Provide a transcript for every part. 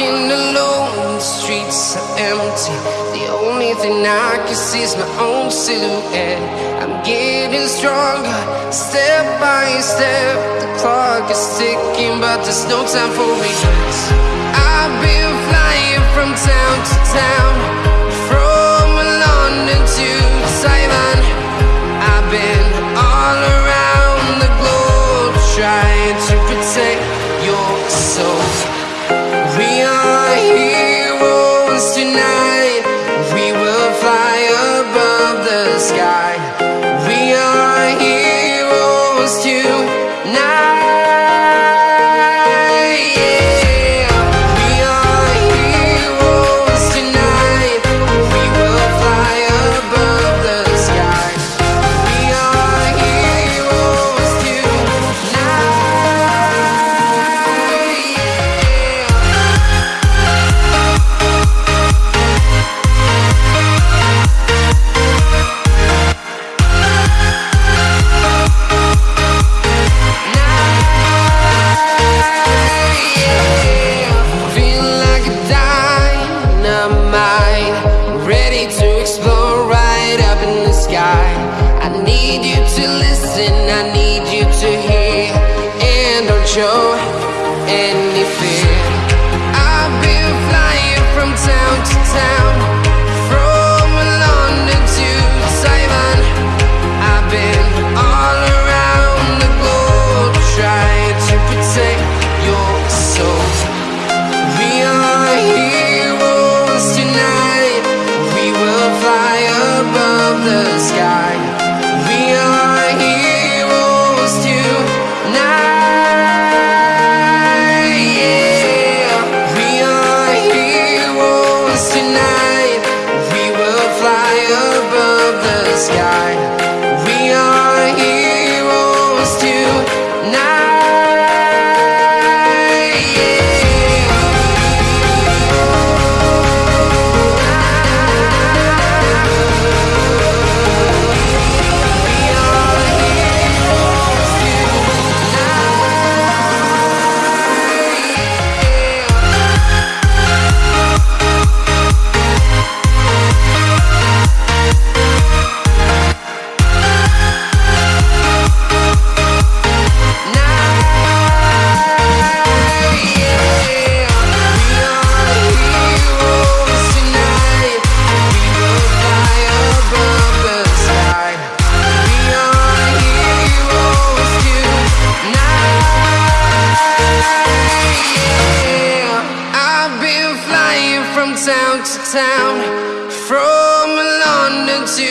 Walking alone, the streets are empty. The only thing I can see is my own silhouette. I'm getting stronger, step by step. The clock is ticking, but there's no time for regrets. I've been flying. Sky. Need you to listen, I need you to hear, and don't show any fear. I've been flying from town to town, From town to town, from London to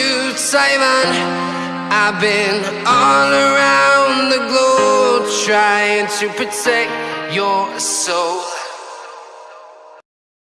Taiwan. I've been all around the globe trying to protect your soul.